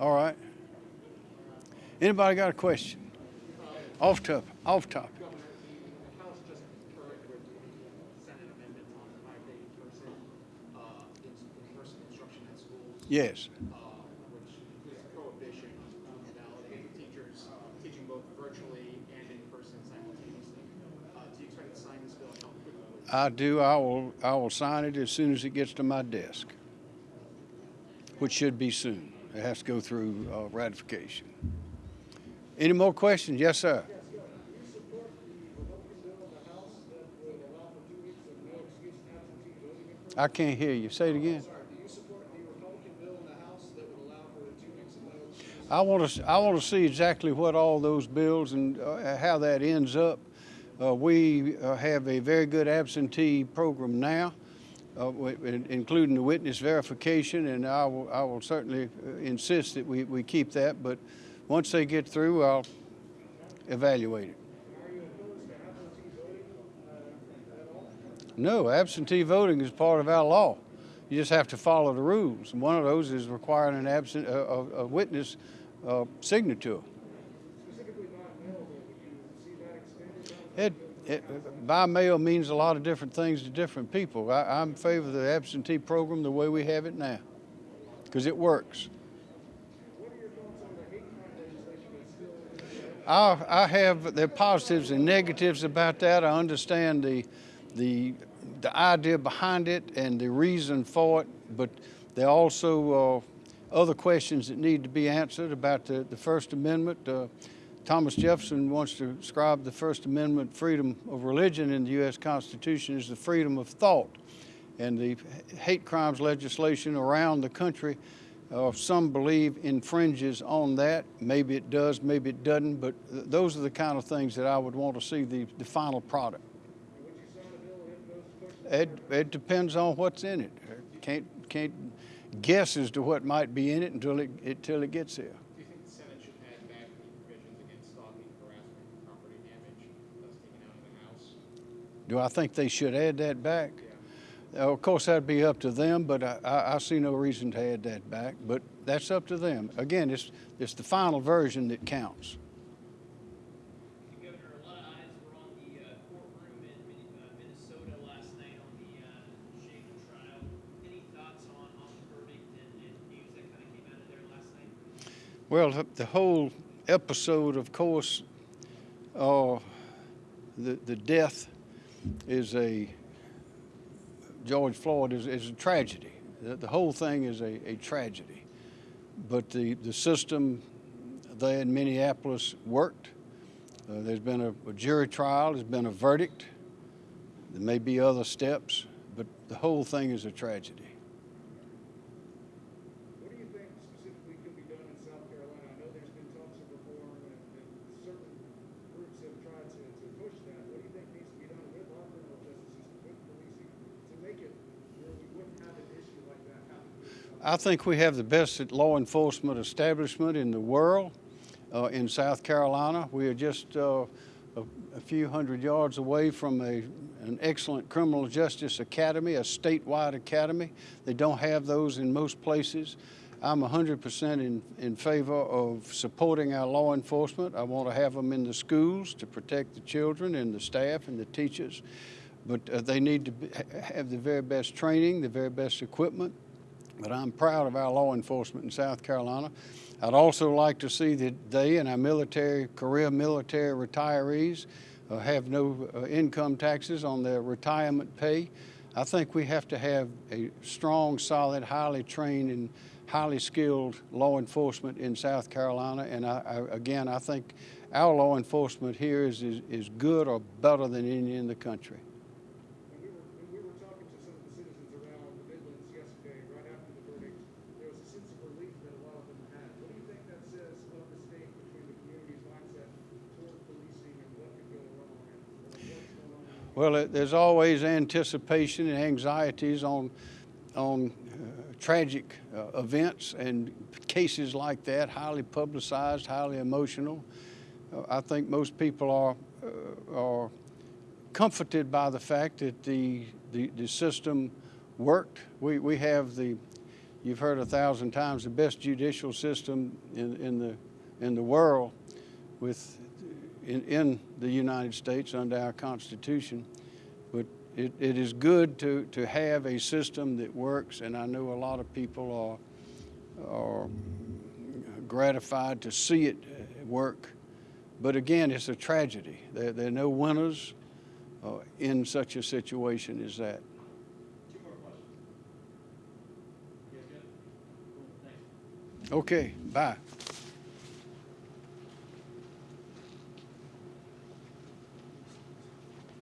All right. Anybody got a question? Off top, off top. Governor, the House just concurred with the Senate amendment on the five-day in-person, uh, in- in-person instruction at schools, Yes. uh, which prohibition on validating teachers teaching both virtually and in person simultaneously. Uh, do you expect to sign this bill and how quickly? would you- I do. I will, I will sign it as soon as it gets to my desk, which should be soon. It has to go through uh, ratification. Any more questions? Yes, sir. I can't hear you. Say it again. Sorry, do you support the Republican bill in the House that would allow for two weeks of no excuse? I want to, I want to see exactly what all those bills and uh, how that ends up. Uh, we uh, have a very good absentee program now, uh, including the witness verification, and I will, I will certainly uh, insist that we, we keep that. But once they get through, I'll evaluate it. Uh? No, absentee voting is part of our law. You just have to follow the rules. One of those is requiring an absent, a, a, witness uh, signature. It, by mail means a lot of different things to different people. I, I'm in favor of the absentee program the way we have it now, because it works. The I, I have are positives and negatives about that. I understand the, the, the idea behind it and the reason for it, but there are also uh, other questions that need to be answered about the, the First Amendment. Uh, Thomas Jefferson wants to describe the First Amendment freedom of religion in the U.S. Constitution as the freedom of thought. And the hate crimes legislation around the country, uh, some believe infringes on that. Maybe it does, maybe it doesn't, but th- those are the kind of things that I would want to see the, the final product. It, it depends on what's in it. Can't, can't guess as to what might be in it until it, until it gets there. Do you think the Senate should add back the provisions against stalking, harassment, and property damage that's taken out of the House? Do I think they should add that back? Uh, Of course, that'd be up to them, but I, I, I see no reason to add that back. But that's up to them. Again, it's, it's the final version that counts. Governor, a lot of eyes were on the courtroom in Min- Minnesota last night on the Chauvin trial. Any thoughts on, on the verdict and, and news that kind of came out of there last night? Well, the- the whole episode, of course, uh, the, the death is a, George Floyd is, is a tragedy. The, the whole thing is a, a tragedy. But the, the system there in Minneapolis worked. Uh, there's been a, a jury trial, there's been a verdict. There may be other steps, but the whole thing is a tragedy. What do you think specifically could be done in South Carolina? I know there's been talks of reform and, and certain groups have tried to, to push that. What do you think needs to be done with our criminal justice system, with policing, to make it where we wouldn't have an issue like that happen? here in South I think we have the best law enforcement establishment in the world uh, in South Carolina. We are just uh, a, a few hundred yards away from a, an excellent criminal justice academy, a statewide academy. They don't have those in most places. I'm 100% in, in favor of supporting our law enforcement. I want to have them in the schools to protect the children and the staff and the teachers. But uh, they need to be, have the very best training, the very best equipment. But I'm proud of our law enforcement in South Carolina. I'd also like to see that they and our military, career military retirees uh, have no uh, income taxes on their retirement pay. I think we have to have a strong, solid, highly trained, and highly skilled law enforcement in South Carolina. And I, I, again, I think our law enforcement here is, is, is good or better than any in the country. When we were, when we were talking to some of the citizens around the Midlands yesterday, right after the verdict, there was a sense of relief that a lot of them had. What do you think that says of the state between the community's mindset toward policing and what could go wrong and or what's going on? in the Well, it- there's always anticipation and anxieties on, on uh, tragic uh, events and cases like that, highly publicized, highly emotional. Uh, I think most people are, uh, are comforted by the fact that the, the, the system worked. We, we have the, you've heard a thousand times, the best judicial system in, in the, in the world with, in, in the United States under our Constitution. But it, it is good to, to have a system that works, and I know a lot of people are, are gratified to see it work. But again, it's a tragedy. There, there are no winners uh, in such a situation as that. Two more questions. You guys good? Cool, thanks. Okay, bye.